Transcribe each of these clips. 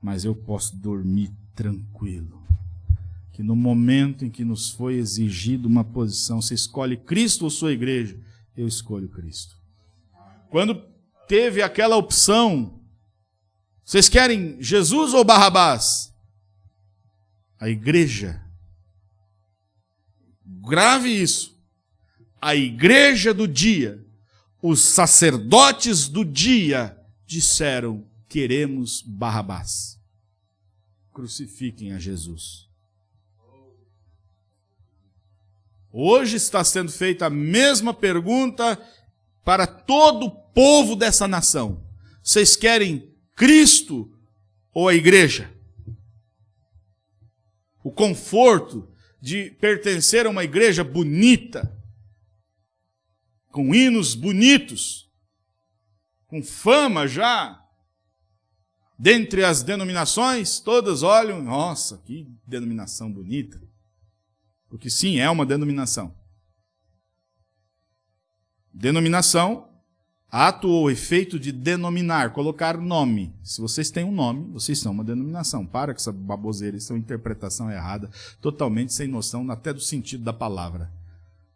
mas eu posso dormir tranquilo. Que no momento em que nos foi exigido uma posição, você escolhe Cristo ou sua igreja? Eu escolho Cristo. Quando teve aquela opção, vocês querem Jesus ou Barrabás? A igreja. Grave isso. A igreja do dia, os sacerdotes do dia disseram: queremos Barrabás. Crucifiquem a Jesus. Hoje está sendo feita a mesma pergunta para todo o povo dessa nação. Vocês querem Cristo ou a igreja? O conforto de pertencer a uma igreja bonita, com hinos bonitos, com fama já, dentre as denominações, todas olham, nossa, que denominação bonita. Porque sim, é uma denominação. Denominação, ato ou efeito de denominar, colocar nome. Se vocês têm um nome, vocês são uma denominação. Para com essa baboseira, isso é uma interpretação errada, totalmente sem noção até do sentido da palavra.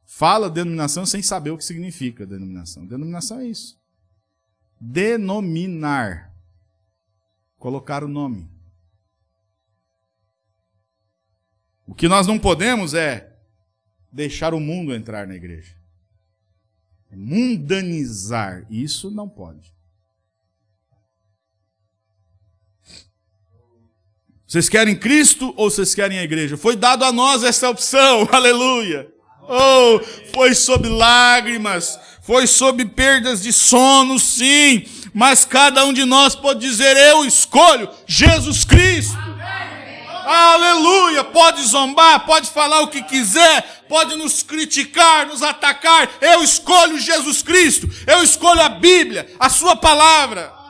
Fala denominação sem saber o que significa denominação. Denominação é isso. Denominar. Colocar o nome. O que nós não podemos é deixar o mundo entrar na igreja. Mundanizar. Isso não pode. Vocês querem Cristo ou vocês querem a igreja? Foi dado a nós essa opção, aleluia. Oh, foi sob lágrimas, foi sob perdas de sono, sim, mas cada um de nós pode dizer: Eu escolho Jesus Cristo. Aleluia! Pode zombar, pode falar o que quiser, pode nos criticar, nos atacar. Eu escolho Jesus Cristo, eu escolho a Bíblia, a Sua palavra.